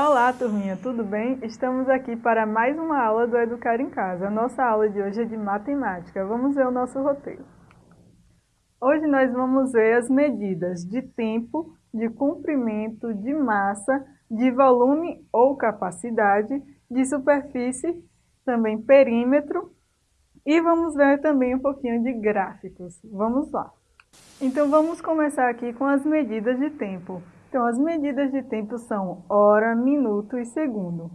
Olá, turminha, tudo bem? Estamos aqui para mais uma aula do Educar em Casa. A nossa aula de hoje é de matemática. Vamos ver o nosso roteiro. Hoje nós vamos ver as medidas de tempo, de comprimento, de massa, de volume ou capacidade, de superfície, também perímetro e vamos ver também um pouquinho de gráficos. Vamos lá. Então vamos começar aqui com as medidas de tempo. Então as medidas de tempo são hora, minuto e segundo.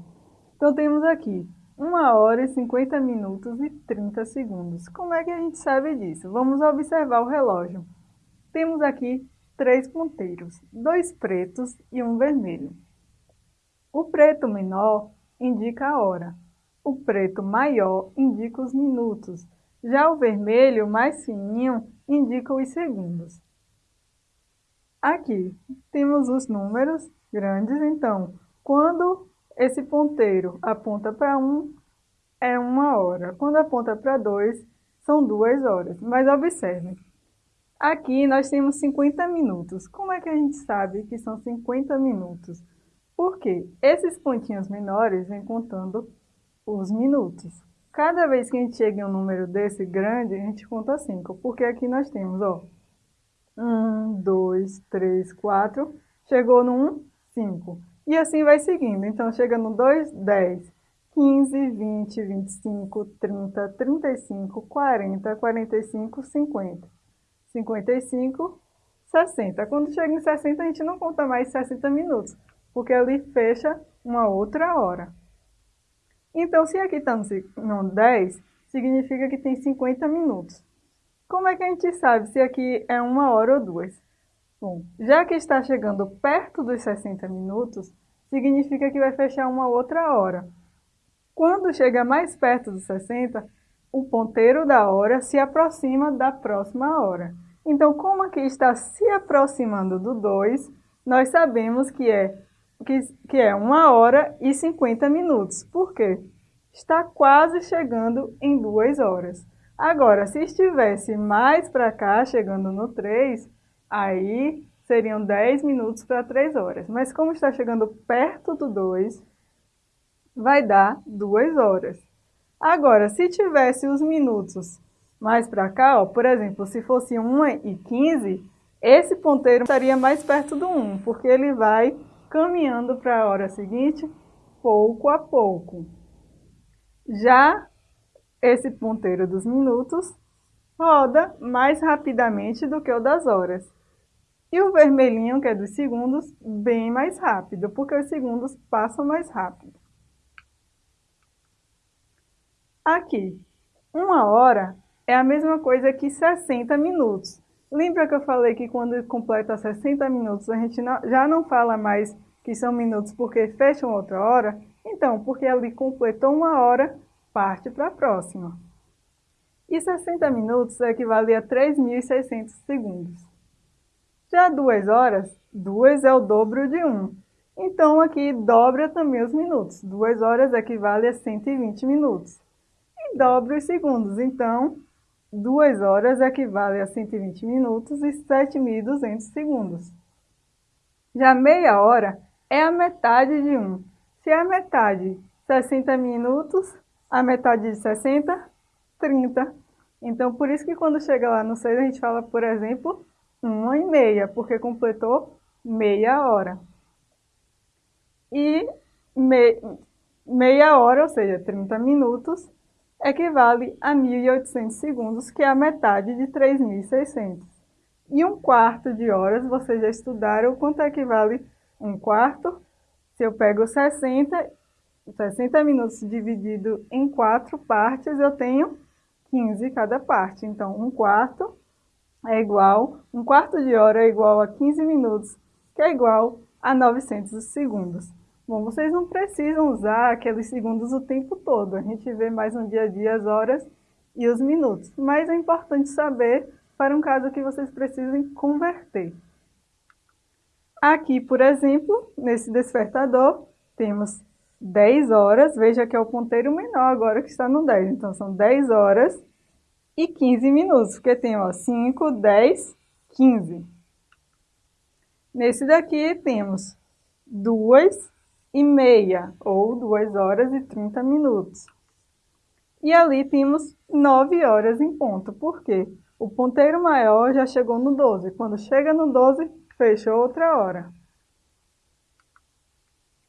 Então temos aqui 1 hora e 50 minutos e 30 segundos. Como é que a gente sabe disso? Vamos observar o relógio. Temos aqui três ponteiros, dois pretos e um vermelho. O preto menor indica a hora, o preto maior indica os minutos, já o vermelho mais fininho indica os segundos. Aqui temos os números grandes, então, quando esse ponteiro aponta para 1, é uma hora. Quando aponta para 2, são duas horas. Mas observe, aqui nós temos 50 minutos. Como é que a gente sabe que são 50 minutos? Porque esses pontinhos menores vêm contando os minutos. Cada vez que a gente chega em um número desse grande, a gente conta 5, porque aqui nós temos, ó, 1, 2, 3, 4, chegou no 1, 5. E assim vai seguindo, então chega no 2, 10, 15, 20, 25, 30, 35, 40, 45, 50, 55, 60. Quando chega em 60, a gente não conta mais 60 minutos, porque ali fecha uma outra hora. Então, se aqui está no 10, significa que tem 50 minutos. Como é que a gente sabe se aqui é uma hora ou duas? Bom, já que está chegando perto dos 60 minutos, significa que vai fechar uma outra hora. Quando chega mais perto dos 60, o ponteiro da hora se aproxima da próxima hora. Então, como aqui está se aproximando do 2, nós sabemos que é que, que é 1 hora e 50 minutos. Por quê? Está quase chegando em 2 horas. Agora, se estivesse mais para cá, chegando no 3, aí seriam 10 minutos para 3 horas. Mas como está chegando perto do 2, vai dar 2 horas. Agora, se tivesse os minutos mais para cá, ó, por exemplo, se fosse 1 e 15, esse ponteiro estaria mais perto do 1, porque ele vai caminhando para a hora seguinte pouco a pouco. Já esse ponteiro dos minutos roda mais rapidamente do que o das horas. E o vermelhinho, que é dos segundos, bem mais rápido, porque os segundos passam mais rápido. Aqui, uma hora é a mesma coisa que 60 minutos. Lembra que eu falei que quando completa 60 minutos a gente não, já não fala mais que são minutos porque fecham outra hora? Então, porque ali completou uma hora, parte para a próxima. E 60 minutos equivale a 3.600 segundos. Já duas horas, duas é o dobro de 1. Um. Então, aqui dobra também os minutos. Duas horas equivale a 120 minutos. E dobra os segundos. Então, 2 horas equivale a 120 minutos e 7.200 segundos. Já meia hora é a metade de 1. Se é a metade, 60 minutos, a metade de 60, 30. Então, por isso que quando chega lá no 6, a gente fala, por exemplo, 1 e meia, porque completou meia hora. E me, meia hora, ou seja, 30 minutos, equivale a 1.800 segundos, que é a metade de 3.600. E um quarto de horas, vocês já estudaram quanto equivale um quarto? Se eu pego 60, 60 minutos dividido em quatro partes, eu tenho 15 cada parte. Então, um quarto é igual, um quarto de hora é igual a 15 minutos, que é igual a 900 segundos. Bom, vocês não precisam usar aqueles segundos o tempo todo. A gente vê mais no dia a dia as horas e os minutos. Mas é importante saber para um caso que vocês precisem converter. Aqui, por exemplo, nesse despertador, temos 10 horas. Veja que é o ponteiro menor agora que está no 10. Então, são 10 horas e 15 minutos, porque tem ó, 5, 10, 15. Nesse daqui temos 2 e meia, ou 2 horas e 30 minutos. E ali temos 9 horas em ponto. Por quê? O ponteiro maior já chegou no 12. Quando chega no 12, fechou outra hora.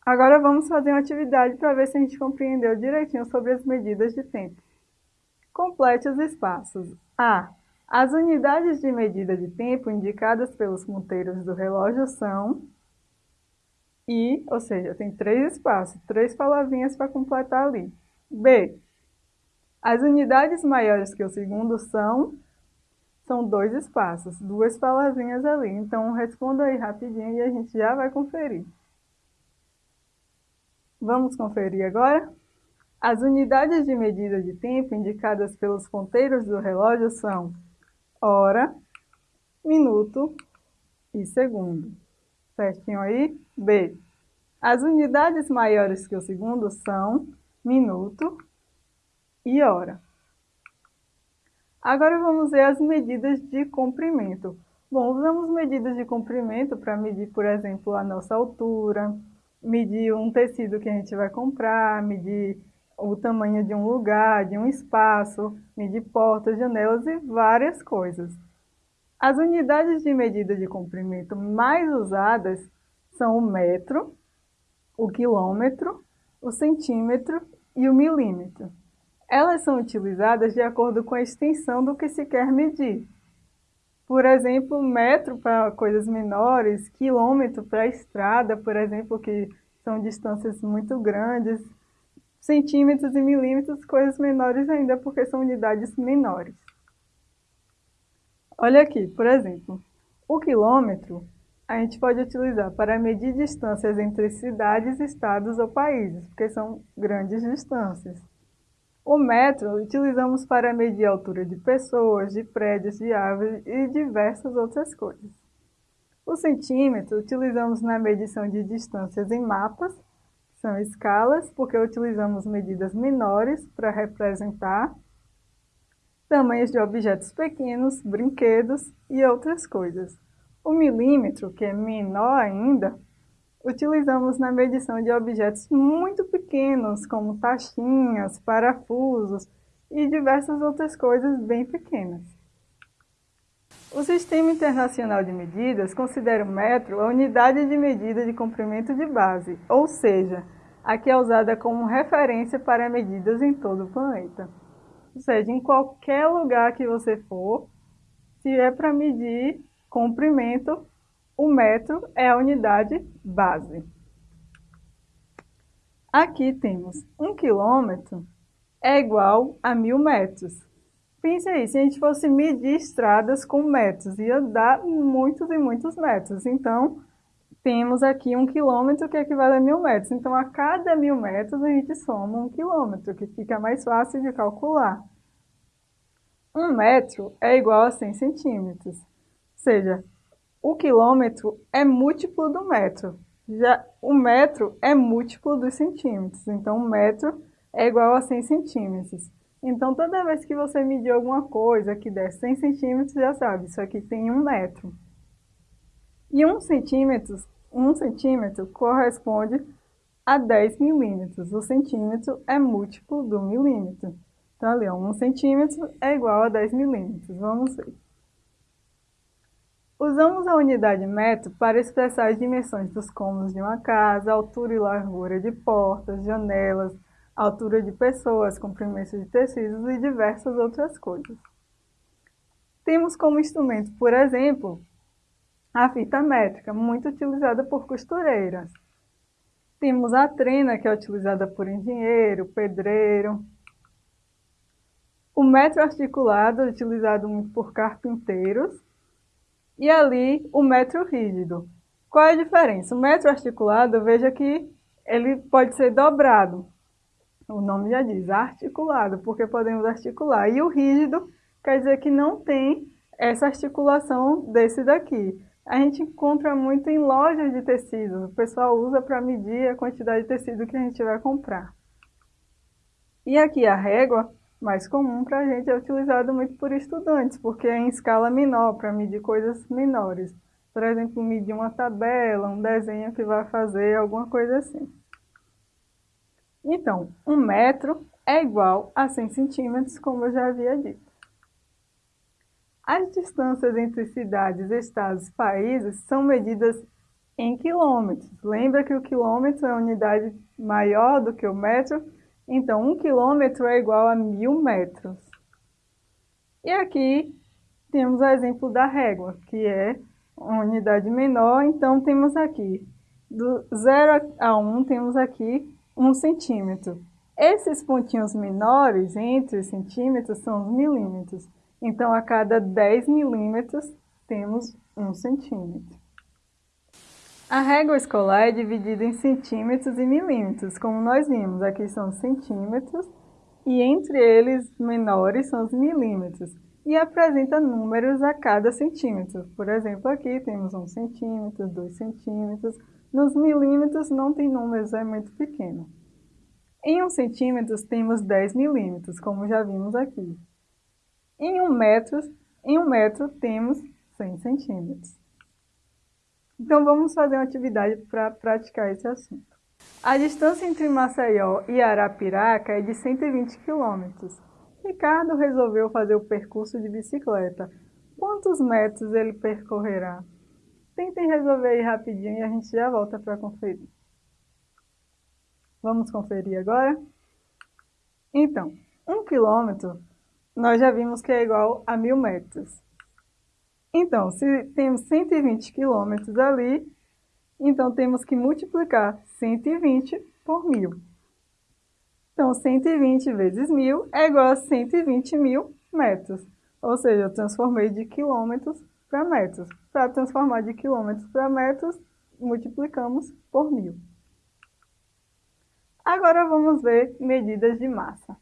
Agora vamos fazer uma atividade para ver se a gente compreendeu direitinho sobre as medidas de tempo. Complete os espaços. A. As unidades de medida de tempo indicadas pelos ponteiros do relógio são I, ou seja, tem três espaços, três palavrinhas para completar ali. B. As unidades maiores que o segundo são, são dois espaços, duas palavrinhas ali. Então, responda aí rapidinho e a gente já vai conferir. Vamos conferir agora? As unidades de medida de tempo indicadas pelos ponteiros do relógio são hora, minuto e segundo. Certinho aí? B. As unidades maiores que o segundo são minuto e hora. Agora vamos ver as medidas de comprimento. Bom, usamos medidas de comprimento para medir, por exemplo, a nossa altura, medir um tecido que a gente vai comprar, medir o tamanho de um lugar, de um espaço, medir portas, janelas e várias coisas. As unidades de medida de comprimento mais usadas são o metro, o quilômetro, o centímetro e o milímetro. Elas são utilizadas de acordo com a extensão do que se quer medir. Por exemplo, metro para coisas menores, quilômetro para estrada, por exemplo, que são distâncias muito grandes, centímetros e milímetros, coisas menores ainda, porque são unidades menores. Olha aqui, por exemplo, o quilômetro a gente pode utilizar para medir distâncias entre cidades, estados ou países, porque são grandes distâncias. O metro utilizamos para medir a altura de pessoas, de prédios, de árvores e diversas outras coisas. O centímetro utilizamos na medição de distâncias em mapas, são escalas, porque utilizamos medidas menores para representar tamanhos de objetos pequenos, brinquedos e outras coisas. O milímetro, que é menor ainda, utilizamos na medição de objetos muito pequenos, como taxinhas, parafusos e diversas outras coisas bem pequenas. O Sistema Internacional de Medidas considera o metro a unidade de medida de comprimento de base, ou seja, a que é usada como referência para medidas em todo o planeta. Ou seja, em qualquer lugar que você for, se é para medir comprimento, o metro é a unidade base. Aqui temos um quilômetro é igual a mil metros. Pense aí, se a gente fosse medir estradas com metros, ia dar muitos e muitos metros. Então, temos aqui um quilômetro que equivale a mil metros. Então, a cada mil metros, a gente soma um quilômetro, que fica mais fácil de calcular. Um metro é igual a 100 centímetros. Ou seja, o quilômetro é múltiplo do metro. Já o metro é múltiplo dos centímetros. Então, um metro é igual a 100 centímetros. Então, toda vez que você medir alguma coisa que der 100 centímetros, já sabe, isso aqui tem um metro. E um centímetro, um centímetro corresponde a 10 milímetros. O centímetro é múltiplo do milímetro. Então, ali, 1 centímetro é igual a 10 milímetros. Vamos ver. Usamos a unidade metro para expressar as dimensões dos cômodos de uma casa, altura e largura de portas, janelas, altura de pessoas, comprimento de tecidos e diversas outras coisas. Temos como instrumento, por exemplo, a fita métrica, muito utilizada por costureiras. Temos a trena, que é utilizada por engenheiro, pedreiro. O metro articulado, utilizado muito por carpinteiros. E ali, o metro rígido. Qual é a diferença? O metro articulado, veja que ele pode ser dobrado o nome já diz, articulado, porque podemos articular. E o rígido quer dizer que não tem essa articulação desse daqui. A gente encontra muito em lojas de tecidos. O pessoal usa para medir a quantidade de tecido que a gente vai comprar. E aqui a régua, mais comum para a gente, é utilizada muito por estudantes, porque é em escala menor, para medir coisas menores. Por exemplo, medir uma tabela, um desenho que vai fazer, alguma coisa assim. Então, um metro é igual a 100 centímetros, como eu já havia dito. As distâncias entre cidades, estados e países são medidas em quilômetros. Lembra que o quilômetro é a unidade maior do que o metro? Então, um quilômetro é igual a mil metros. E aqui temos o exemplo da régua, que é uma unidade menor. Então, temos aqui, do 0 a 1, um, temos aqui 1 um centímetro. Esses pontinhos menores, entre os centímetros, são os milímetros. Então, a cada 10 milímetros, temos 1 centímetro. A régua escolar é dividida em centímetros e milímetros, como nós vimos. Aqui são centímetros e entre eles menores são os milímetros. E apresenta números a cada centímetro. Por exemplo, aqui temos 1 centímetro, 2 centímetros. Nos milímetros não tem números, é muito pequeno. Em 1 centímetro temos 10 milímetros, como já vimos aqui. Em 1 metro, em 1 metro temos 100 centímetros. Então vamos fazer uma atividade para praticar esse assunto. A distância entre Maceió e Arapiraca é de 120 quilômetros. Ricardo resolveu fazer o percurso de bicicleta. Quantos metros ele percorrerá? Tentem resolver aí rapidinho e a gente já volta para conferir. Vamos conferir agora? Então, um quilômetro nós já vimos que é igual a mil metros. Então, se temos 120 quilômetros ali, então temos que multiplicar 120 por 1.000. Então, 120 vezes 1.000 é igual a 120 mil metros. Ou seja, eu transformei de quilômetros para metros. Para transformar de quilômetros para metros, multiplicamos por 1.000. Agora vamos ver medidas de massa.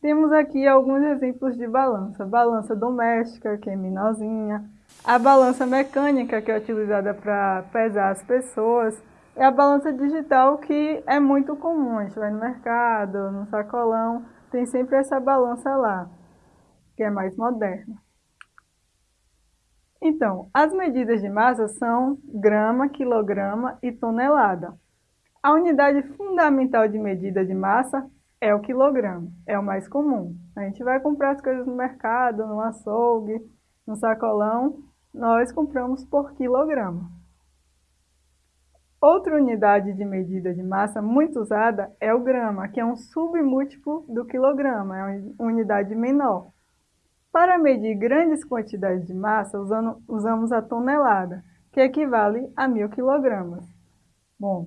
Temos aqui alguns exemplos de balança. Balança doméstica, que é menorzinha a balança mecânica, que é utilizada para pesar as pessoas, e a balança digital, que é muito comum. A gente vai no mercado, no sacolão, tem sempre essa balança lá, que é mais moderna. Então, as medidas de massa são grama, quilograma e tonelada. A unidade fundamental de medida de massa é o quilograma, é o mais comum. A gente vai comprar as coisas no mercado, no açougue, no sacolão, nós compramos por quilograma. Outra unidade de medida de massa muito usada é o grama, que é um submúltiplo do quilograma, é uma unidade menor. Para medir grandes quantidades de massa, usando, usamos a tonelada, que equivale a mil quilogramas. Bom,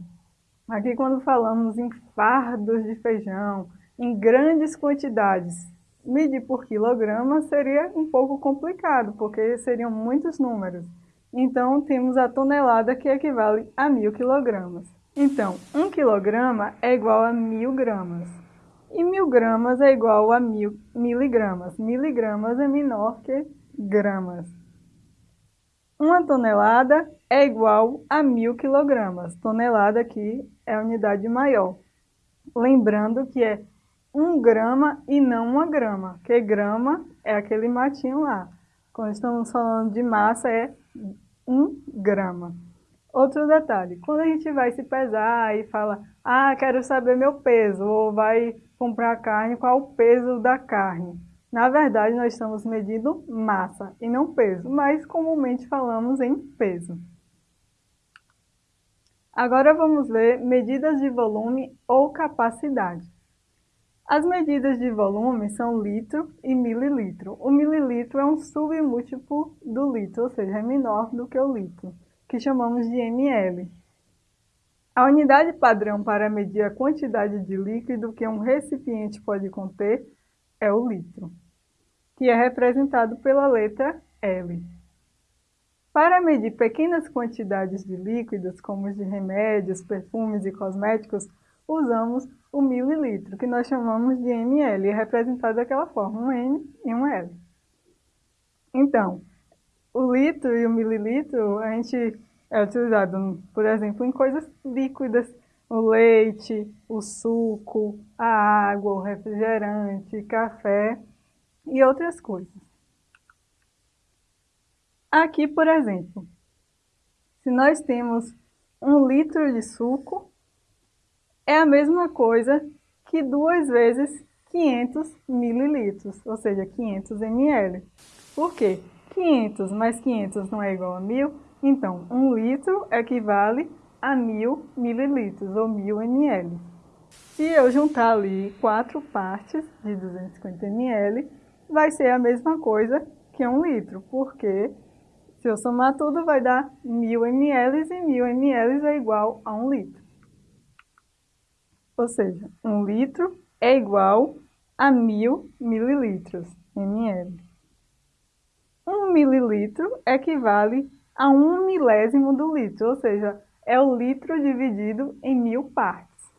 aqui quando falamos em fardos de feijão, em grandes quantidades, medir por quilograma seria um pouco complicado, porque seriam muitos números. Então, temos a tonelada que equivale a mil quilogramas. Então, um quilograma é igual a mil gramas. E mil gramas é igual a mil miligramas. Miligramas é menor que gramas. Uma tonelada é igual a mil quilogramas. Tonelada aqui é a unidade maior. Lembrando que é um grama e não uma grama, que grama é aquele matinho lá. Quando estamos falando de massa, é um grama. Outro detalhe, quando a gente vai se pesar e fala, ah, quero saber meu peso, ou vai comprar carne, qual o peso da carne? Na verdade, nós estamos medindo massa e não peso, mas comumente falamos em peso. Agora vamos ver medidas de volume ou capacidade. As medidas de volume são litro e mililitro. O mililitro é um submúltiplo do litro, ou seja, é menor do que o litro, que chamamos de ml. A unidade padrão para medir a quantidade de líquido que um recipiente pode conter é o litro, que é representado pela letra L. Para medir pequenas quantidades de líquidos, como os de remédios, perfumes e cosméticos, usamos o mililitro, que nós chamamos de ml, é representado daquela forma, um M e um L. Então, o litro e o mililitro, a gente é utilizado, por exemplo, em coisas líquidas, o leite, o suco, a água, o refrigerante, café e outras coisas. Aqui, por exemplo, se nós temos um litro de suco, é a mesma coisa que duas vezes 500 mililitros, ou seja, 500 ml. Por quê? 500 mais 500 não é igual a 1000? Então, 1 litro equivale a 1000 mililitros, ou 1000 ml. Se eu juntar ali quatro partes de 250 ml, vai ser a mesma coisa que 1 litro, porque se eu somar tudo vai dar 1000 ml e 1000 ml é igual a 1 litro. Ou seja, 1 litro é igual a 1000 mililitros, ml. 1 mililitro equivale a 1 milésimo do litro, ou seja, é o litro dividido em mil partes.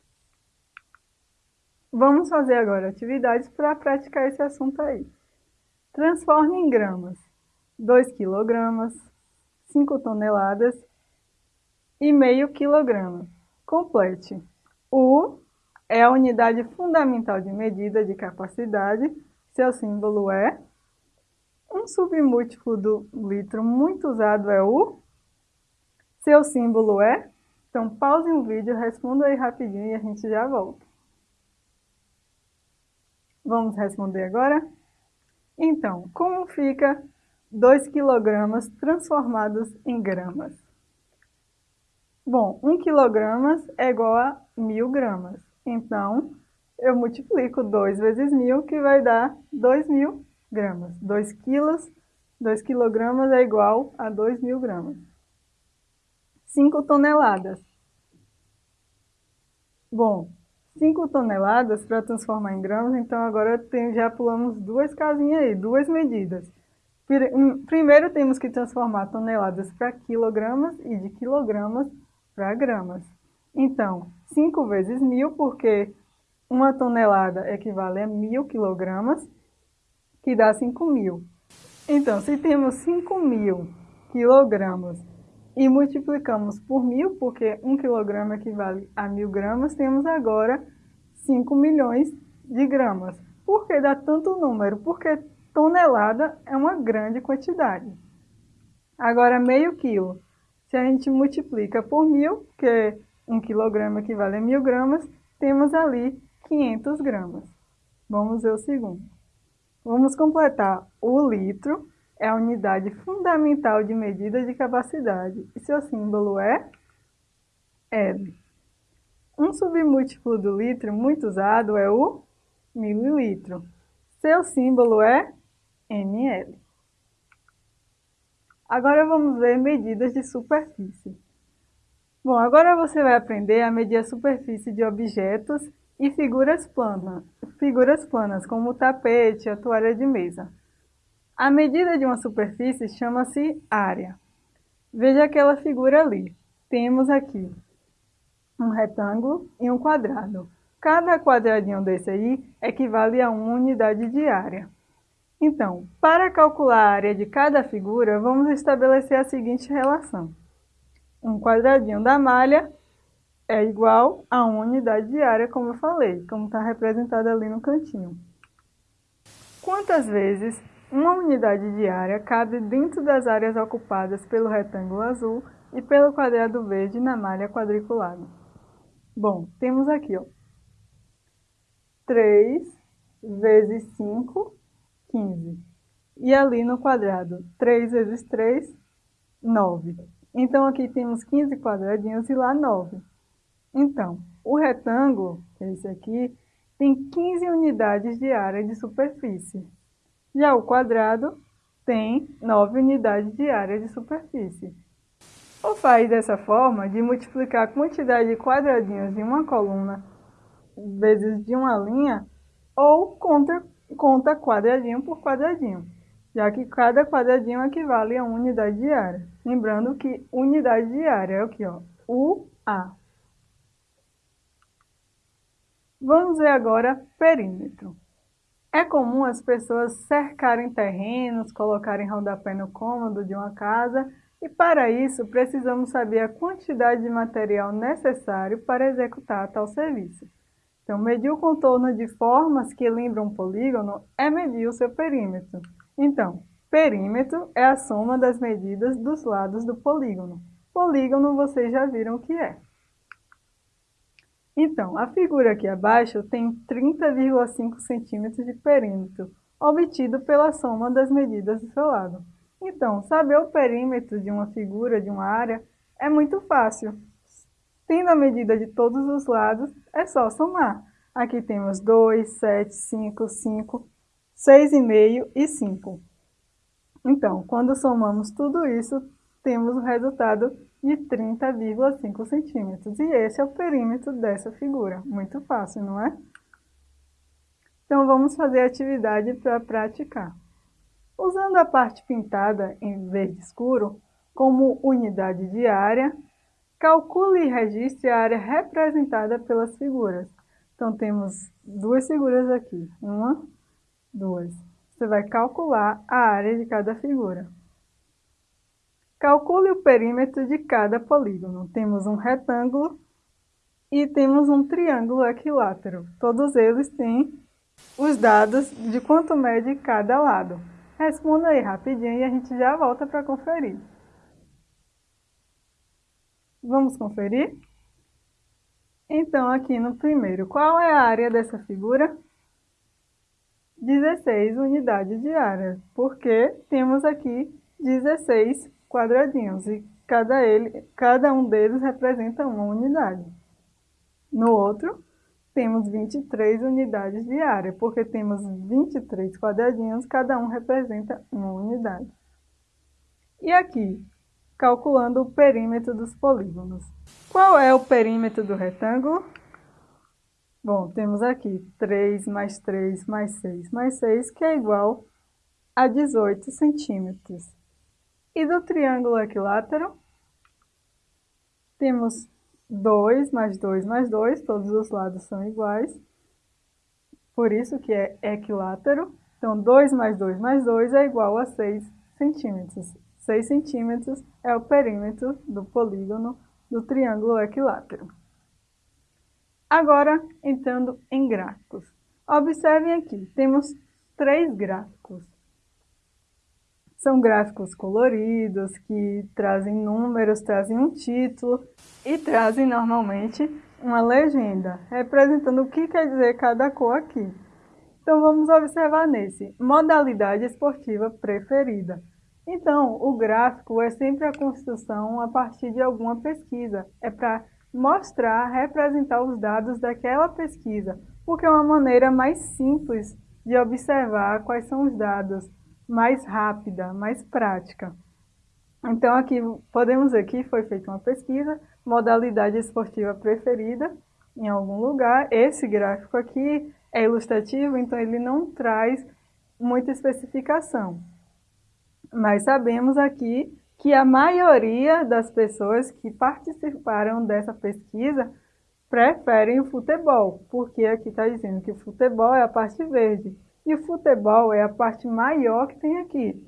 Vamos fazer agora atividades para praticar esse assunto aí. Transforme em gramas 2 kg, 5 toneladas e meio quilograma. Complete. O é a unidade fundamental de medida de capacidade, seu símbolo é. Um submúltiplo do litro muito usado é o. Seu símbolo é. Então, pause o vídeo, responda aí rapidinho e a gente já volta. Vamos responder agora? Então, como fica 2 kg transformados em gramas? Bom, 1 kg é igual a 1000 gramas. Então, eu multiplico 2 vezes 1000, que vai dar 2.000 gramas. 2 quilos, 2 quilogramas é igual a 2.000 gramas. 5 toneladas. Bom, 5 toneladas para transformar em gramas, então agora tem, já pulamos duas casinhas aí, duas medidas. Primeiro temos que transformar toneladas para quilogramas e de quilogramas para gramas. Então, 5 vezes 1.000, porque uma tonelada equivale a 1.000 quilogramas, que dá 5.000. Então, se temos 5.000 quilogramas e multiplicamos por 1.000, porque 1 quilograma equivale a 1.000 gramas, temos agora 5 milhões de gramas. Por que dá tanto número? Porque tonelada é uma grande quantidade. Agora, meio quilo. Se a gente multiplica por 1.000, que 1 quilograma equivale a 1000 gramas, temos ali 500 gramas. Vamos ver o segundo. Vamos completar. O litro é a unidade fundamental de medida de capacidade e seu símbolo é L. Um submúltiplo do litro muito usado é o mililitro. Seu símbolo é ml. Agora vamos ver medidas de superfície. Bom, agora você vai aprender a medir a superfície de objetos e figuras planas, figuras planas como o tapete, a toalha de mesa. A medida de uma superfície chama-se área. Veja aquela figura ali. Temos aqui um retângulo e um quadrado. Cada quadradinho desse aí equivale a uma unidade de área. Então, para calcular a área de cada figura, vamos estabelecer a seguinte relação um quadradinho da malha é igual a uma unidade de área, como eu falei, como está representado ali no cantinho. Quantas vezes uma unidade de área cabe dentro das áreas ocupadas pelo retângulo azul e pelo quadrado verde na malha quadriculada? Bom, temos aqui, ó, 3 vezes 5, 15. E ali no quadrado, 3 vezes 3, 9. Então, aqui temos 15 quadradinhos e lá 9. Então, o retângulo, é esse aqui, tem 15 unidades de área de superfície. Já o quadrado tem 9 unidades de área de superfície. Ou faz dessa forma de multiplicar a quantidade de quadradinhos de uma coluna vezes de uma linha, ou conta, conta quadradinho por quadradinho já que cada quadradinho equivale a unidade de área. Lembrando que unidade de área é o que? Ó, UA. Vamos ver agora perímetro. É comum as pessoas cercarem terrenos, colocarem rodapé no cômodo de uma casa e para isso precisamos saber a quantidade de material necessário para executar tal serviço. Então, medir o contorno de formas que lembram um polígono é medir o seu perímetro. Então, perímetro é a soma das medidas dos lados do polígono. Polígono vocês já viram o que é. Então, a figura aqui abaixo tem 30,5 centímetros de perímetro, obtido pela soma das medidas do seu lado. Então, saber o perímetro de uma figura, de uma área, é muito fácil. Tendo a medida de todos os lados, é só somar. Aqui temos 2, 7, 5, 5, 6,5 e 5. Então, quando somamos tudo isso, temos o resultado de 30,5 centímetros. E esse é o perímetro dessa figura. Muito fácil, não é? Então, vamos fazer a atividade para praticar. Usando a parte pintada em verde escuro como unidade de área, calcule e registre a área representada pelas figuras. Então, temos duas figuras aqui. Uma, duas. Você vai calcular a área de cada figura. Calcule o perímetro de cada polígono. Temos um retângulo e temos um triângulo equilátero. Todos eles têm os dados de quanto mede cada lado. Responda aí rapidinho e a gente já volta para conferir. Vamos conferir? Então, aqui no primeiro, qual é a área dessa figura? 16 unidades de área, porque temos aqui 16 quadradinhos e cada, ele, cada um deles representa uma unidade. No outro, temos 23 unidades de área, porque temos 23 quadradinhos, cada um representa uma unidade. E aqui, calculando o perímetro dos polígonos. Qual é o perímetro do retângulo? Bom, temos aqui 3 mais 3 mais 6 mais 6, que é igual a 18 centímetros. E do triângulo equilátero, temos 2 mais 2 mais 2, todos os lados são iguais, por isso que é equilátero. Então, 2 mais 2 mais 2 é igual a 6 centímetros. 6 centímetros é o perímetro do polígono do triângulo equilátero. Agora, entrando em gráficos. Observem aqui, temos três gráficos. São gráficos coloridos, que trazem números, trazem um título e trazem normalmente uma legenda, representando o que quer dizer cada cor aqui. Então vamos observar nesse, modalidade esportiva preferida. Então, o gráfico é sempre a construção a partir de alguma pesquisa. É para mostrar, representar os dados daquela pesquisa, porque é uma maneira mais simples de observar quais são os dados mais rápida, mais prática. Então, aqui podemos ver que foi feita uma pesquisa, modalidade esportiva preferida em algum lugar. Esse gráfico aqui é ilustrativo, então ele não traz muita especificação. Mas sabemos aqui que a maioria das pessoas que participaram dessa pesquisa preferem o futebol, porque aqui está dizendo que o futebol é a parte verde. E o futebol é a parte maior que tem aqui.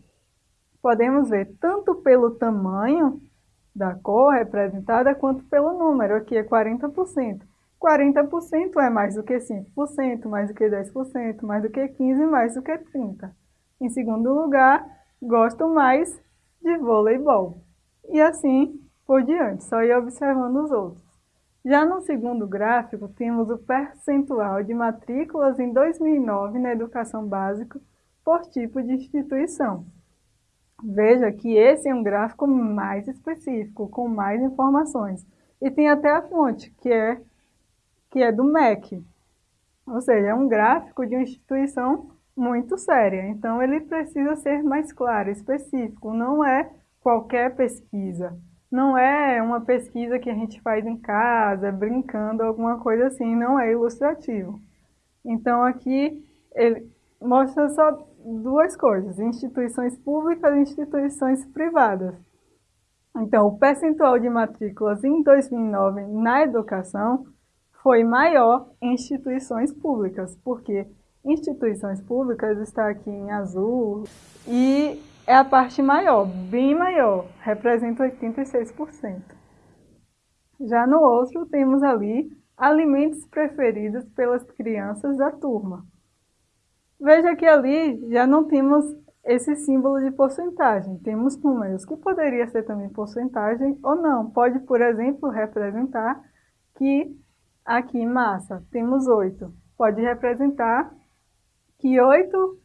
Podemos ver tanto pelo tamanho da cor representada, quanto pelo número, aqui é 40%. 40% é mais do que 5%, mais do que 10%, mais do que 15%, mais do que 30%. Em segundo lugar, gosto mais de voleibol. E assim por diante, só ir observando os outros. Já no segundo gráfico, temos o percentual de matrículas em 2009 na educação básica por tipo de instituição. Veja que esse é um gráfico mais específico, com mais informações. E tem até a fonte, que é, que é do MEC. Ou seja, é um gráfico de uma instituição muito séria. Então, ele precisa ser mais claro, específico. Não é qualquer pesquisa não é uma pesquisa que a gente faz em casa, brincando, alguma coisa assim, não é ilustrativo. Então aqui ele mostra só duas coisas, instituições públicas e instituições privadas. Então, o percentual de matrículas em 2009 na educação foi maior em instituições públicas, porque instituições públicas está aqui em azul e é a parte maior, bem maior, representa 86%. Já no outro, temos ali alimentos preferidos pelas crianças da turma. Veja que ali já não temos esse símbolo de porcentagem, temos números, que poderia ser também porcentagem ou não. Pode, por exemplo, representar que Aqui, massa, temos oito. Pode representar que oito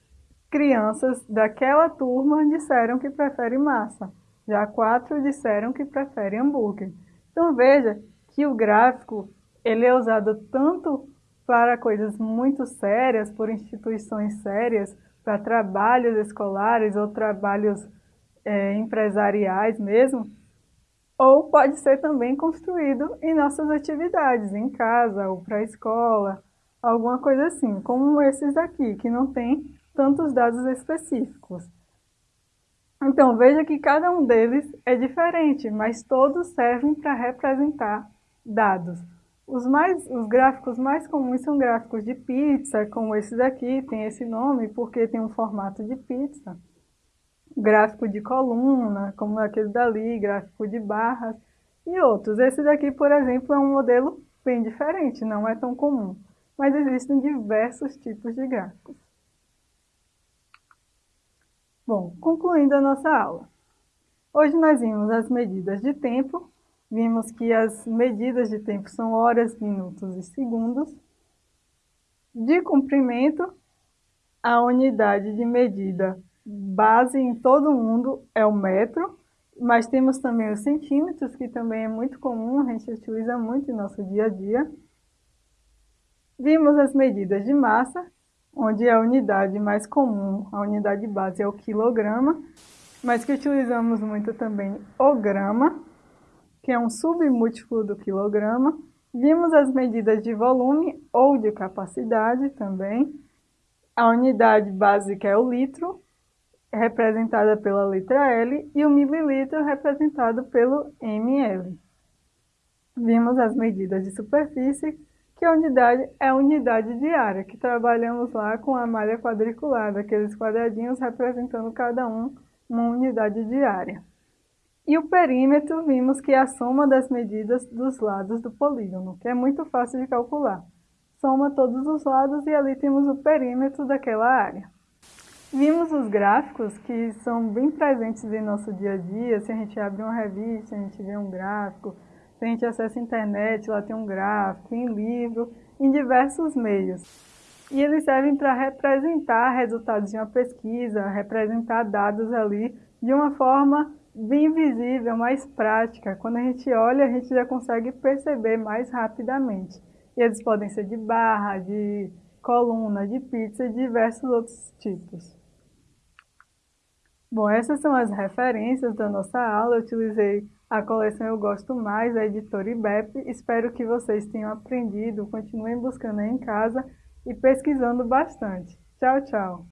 crianças daquela turma disseram que preferem massa. Já quatro disseram que preferem hambúrguer. Então veja que o gráfico ele é usado tanto para coisas muito sérias, por instituições sérias, para trabalhos escolares ou trabalhos é, empresariais mesmo, ou pode ser também construído em nossas atividades, em casa ou para a escola, alguma coisa assim, como esses daqui, que não tem tantos dados específicos. Então, veja que cada um deles é diferente, mas todos servem para representar dados. Os, mais, os gráficos mais comuns são gráficos de pizza, como esse daqui, tem esse nome porque tem um formato de pizza gráfico de coluna, como aquele dali, gráfico de barras e outros. Esse daqui, por exemplo, é um modelo bem diferente, não é tão comum, mas existem diversos tipos de gráficos. Bom, concluindo a nossa aula. Hoje nós vimos as medidas de tempo, vimos que as medidas de tempo são horas, minutos e segundos. De comprimento, a unidade de medida base em todo mundo é o metro, mas temos também os centímetros, que também é muito comum, a gente utiliza muito em nosso dia a dia. Vimos as medidas de massa, onde a unidade mais comum, a unidade base é o quilograma, mas que utilizamos muito também o grama, que é um submúltiplo do quilograma. Vimos as medidas de volume ou de capacidade também. A unidade básica é o litro, representada pela letra L, e o mililitro representado pelo ml. Vimos as medidas de superfície, que a unidade é a unidade de área, que trabalhamos lá com a malha quadriculada, aqueles quadradinhos representando cada um uma unidade de área. E o perímetro, vimos que é a soma das medidas dos lados do polígono, que é muito fácil de calcular. Soma todos os lados e ali temos o perímetro daquela área. Vimos os gráficos que são bem presentes em nosso dia a dia, se a gente abre uma revista, a gente vê um gráfico, a gente acessa a internet, lá tem um gráfico, em livro, em diversos meios. E eles servem para representar resultados de uma pesquisa, representar dados ali de uma forma bem visível, mais prática. Quando a gente olha, a gente já consegue perceber mais rapidamente. E eles podem ser de barra, de coluna, de pizza e diversos outros tipos. Bom, essas são as referências da nossa aula. Eu utilizei a coleção Eu Gosto Mais, da editora IBEP. Espero que vocês tenham aprendido, continuem buscando aí em casa e pesquisando bastante. Tchau, tchau!